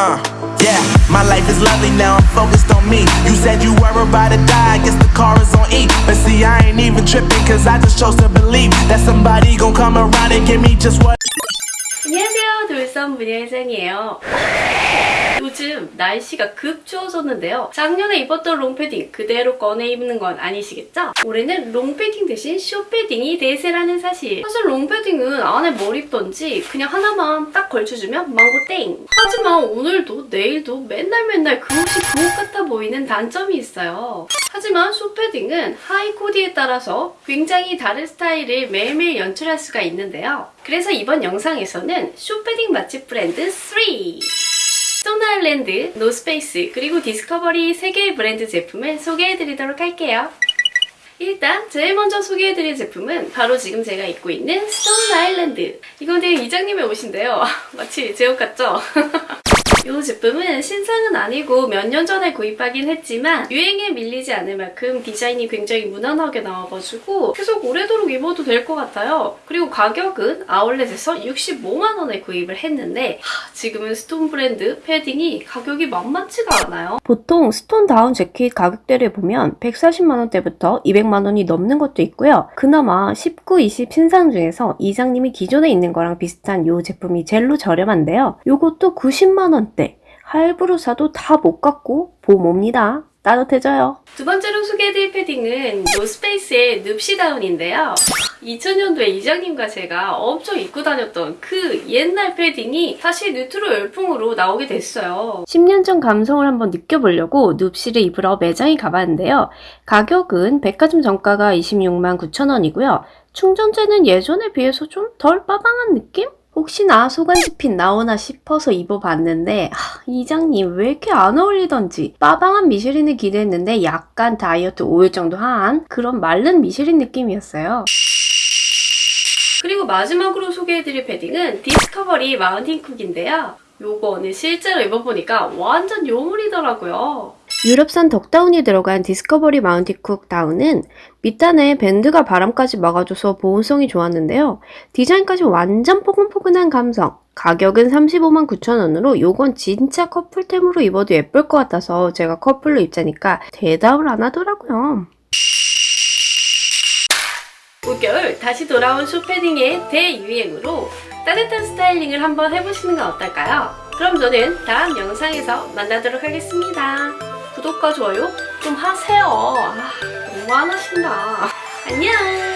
Uh, yeah, my life is lovely now, I'm focused on me. You said you were about to die, I guess the car is on E. But see, I ain't even tripping, cause I just chose to believe that somebody gon' come around and give me just what. 안녕하세요 돌선 문예생이에요. 요즘 날씨가 급 추워졌는데요. 작년에 입었던 롱패딩 그대로 꺼내 입는 건 아니시겠죠? 올해는 롱패딩 대신 숏패딩이 대세라는 사실. 사실 롱패딩은 안에 뭘 입던지 그냥 하나만 딱 걸쳐주면 망고 땡. 하지만 오늘도 내일도 맨날 맨날 그 옷이 그 옷 같아 보이는 단점이 있어요 하지만 숏패딩은 하이 코디에 따라서 굉장히 다른 스타일을 매일매일 연출할 수가 있는데요 그래서 이번 영상에서는 숏패딩 맛집 브랜드 3 스톤아일랜드, 노스페이스, 그리고 디스커버리 3개의 브랜드 제품을 소개해드리도록 할게요. 일단 제일 먼저 소개해드릴 제품은 바로 지금 제가 입고 있는 스톤 아일랜드 되게 이장님의 옷인데요 마치 제 옷 같죠? 이 제품은 신상은 아니고 몇 년 전에 구입하긴 했지만 유행에 밀리지 않을 만큼 디자인이 굉장히 무난하게 나와가지고 계속 오래도록 입어도 될 것 같아요. 그리고 가격은 아울렛에서 65만원에 구입을 했는데 하, 지금은 스톤 브랜드 패딩이 가격이 만만치가 않아요. 보통 스톤 다운 재킷 가격대를 보면 140만원대부터 200만원이 넘는 것도 있고요. 그나마 19, 20 신상 중에서 이장님이 기존에 있는 거랑 비슷한 이 제품이 제일로 저렴한데요. 이것도 90만원 때 할부로 사도 다 못 갖고 봄옵니다. 따뜻해져요. 두 번째로 소개해드릴 패딩은 노스페이스의 눕시다운인데요. 2000년도에 이장님과 제가 엄청 입고 다녔던 그 옛날 패딩이 다시 뉴트로 열풍으로 나오게 됐어요. 10년 전 감성을 한번 느껴보려고 눕시를 입으러 매장에 가봤는데요. 가격은 백화점 정가가 26만 9천원이고요. 충전재는 예전에 비해서 좀 덜 빠방한 느낌? 혹시나 소간지 fit 나오나 싶어서 입어봤는데 하, 이장님 왜 이렇게 안 어울리던지 빠방한 미쉐린을 기대했는데 약간 다이어트 5일 정도 한 그런 마른 미쉐린 느낌이었어요. 그리고 마지막으로 소개해드릴 패딩은 디스커버리 마운틴 쿡인데요. 요거는 실제로 입어보니까 완전 요물이더라고요. 유럽산 덕다운이 들어간 디스커버리 마운틴쿡 다운은 밑단에 밴드가 바람까지 막아줘서 보온성이 좋았는데요. 디자인까지 완전 포근포근한 감성. 가격은 35만 9천원으로 요건 진짜 커플템으로 입어도 예쁠 것 같아서 제가 커플로 입자니까 대답을 안 하더라고요. 올겨울 다시 돌아온 숏패딩의 대유행으로 따뜻한 스타일링을 한번 해보시는 건 어떨까요? 그럼 저는 다음 영상에서 만나도록 하겠습니다. 구독과 좋아요 좀 하세요. 아, 너무 안 하신다. 안녕!